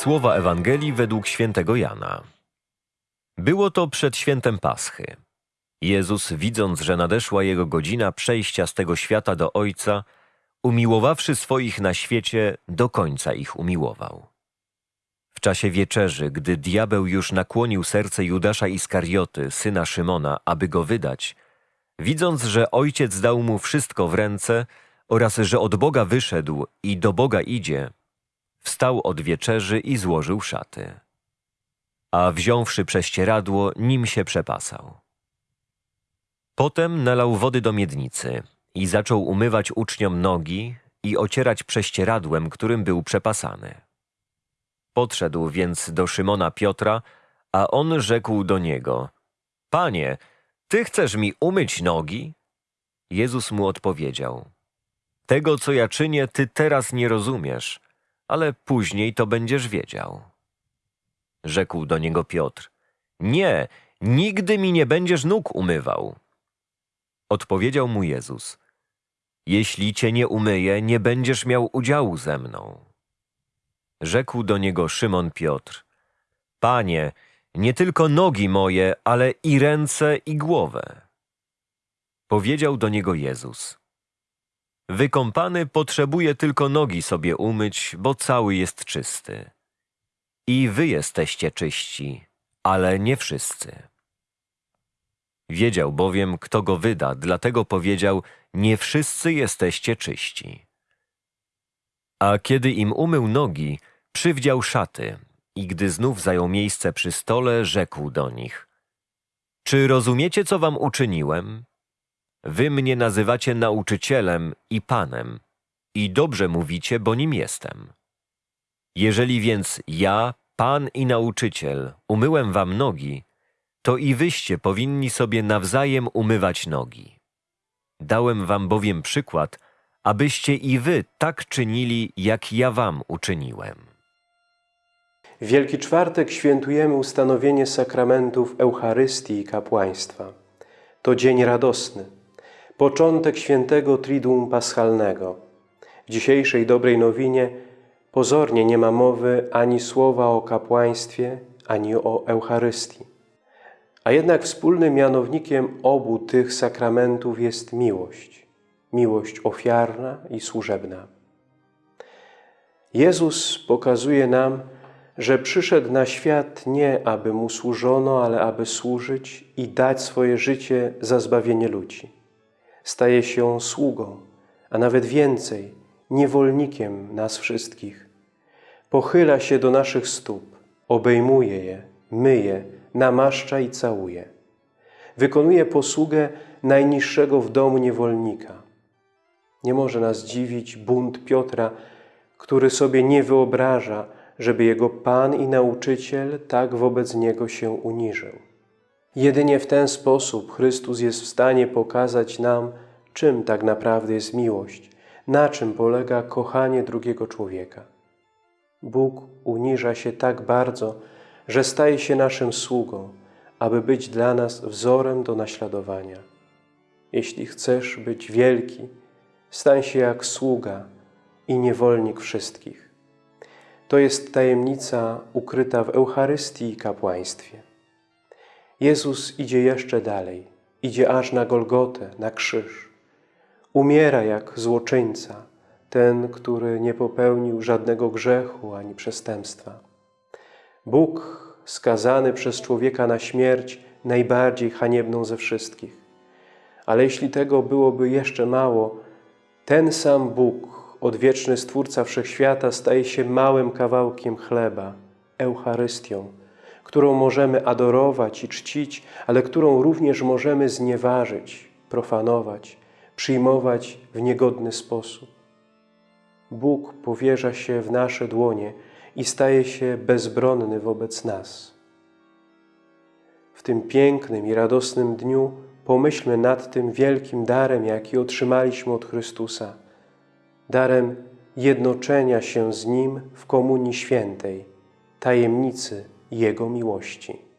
Słowa Ewangelii według świętego Jana. Było to przed świętem Paschy. Jezus, widząc, że nadeszła jego godzina przejścia z tego świata do Ojca, umiłowawszy swoich na świecie, do końca ich umiłował. W czasie wieczerzy, gdy diabeł już nakłonił serce Judasza Iskarioty, syna Szymona, aby go wydać, widząc, że Ojciec dał mu wszystko w ręce oraz że od Boga wyszedł i do Boga idzie, wstał od wieczerzy i złożył szaty. A wziąwszy prześcieradło, nim się przepasał. Potem nalał wody do miednicy i zaczął umywać uczniom nogi i ocierać prześcieradłem, którym był przepasany. Podszedł więc do Szymona Piotra, a on rzekł do niego: Panie, ty chcesz mi umyć nogi? Jezus mu odpowiedział: Tego, co ja czynię, ty teraz nie rozumiesz, ale później to będziesz wiedział. Rzekł do niego Piotr: Nie, nigdy mi nie będziesz nóg umywał. Odpowiedział mu Jezus: Jeśli cię nie umyję, nie będziesz miał udziału ze mną. Rzekł do niego Szymon Piotr: Panie, nie tylko nogi moje, ale i ręce i głowę. Powiedział do niego Jezus: Wykąpany potrzebuje tylko nogi sobie umyć, bo cały jest czysty. I wy jesteście czyści, ale nie wszyscy. Wiedział bowiem, kto go wyda, dlatego powiedział: Nie wszyscy jesteście czyści. A kiedy im umył nogi, przywdział szaty i gdy znów zajął miejsce przy stole, rzekł do nich: Czy rozumiecie, co wam uczyniłem? Wy mnie nazywacie nauczycielem i panem, i dobrze mówicie, bo nim jestem. Jeżeli więc ja, pan i nauczyciel, umyłem wam nogi, to i wyście powinni sobie nawzajem umywać nogi. Dałem wam bowiem przykład, abyście i wy tak czynili, jak ja wam uczyniłem. Wielki Czwartek świętujemy ustanowienie sakramentów Eucharystii i kapłaństwa. To dzień radosny, początek świętego Triduum Paschalnego. W dzisiejszej dobrej nowinie pozornie nie ma mowy ani słowa o kapłaństwie, ani o Eucharystii. A jednak wspólnym mianownikiem obu tych sakramentów jest miłość. Miłość ofiarna i służebna. Jezus pokazuje nam, że przyszedł na świat nie, aby Mu służono, ale aby służyć i dać swoje życie za zbawienie ludzi. Staje się sługą, a nawet więcej, niewolnikiem nas wszystkich. Pochyla się do naszych stóp, obejmuje je, myje, namaszcza i całuje. Wykonuje posługę najniższego w domu niewolnika. Nie może nas dziwić bunt Piotra, który sobie nie wyobraża, żeby jego Pan i Nauczyciel tak wobec niego się uniżył. Jedynie w ten sposób Chrystus jest w stanie pokazać nam, czym tak naprawdę jest miłość, na czym polega kochanie drugiego człowieka. Bóg uniża się tak bardzo, że staje się naszym sługą, aby być dla nas wzorem do naśladowania. Jeśli chcesz być wielki, stań się jak sługa i niewolnik wszystkich. To jest tajemnica ukryta w Eucharystii i kapłaństwie. Jezus idzie jeszcze dalej, idzie aż na Golgotę, na krzyż. Umiera jak złoczyńca, ten, który nie popełnił żadnego grzechu ani przestępstwa. Bóg skazany przez człowieka na śmierć najbardziej haniebną ze wszystkich. Ale jeśli tego byłoby jeszcze mało, ten sam Bóg, odwieczny Stwórca Wszechświata, staje się małym kawałkiem chleba, Eucharystią, którą możemy adorować i czcić, ale którą również możemy znieważyć, profanować, przyjmować w niegodny sposób. Bóg powierza się w nasze dłonie i staje się bezbronny wobec nas. W tym pięknym i radosnym dniu pomyślmy nad tym wielkim darem, jaki otrzymaliśmy od Chrystusa, darem jednoczenia się z Nim w Komunii Świętej, tajemnicy Jego miłości.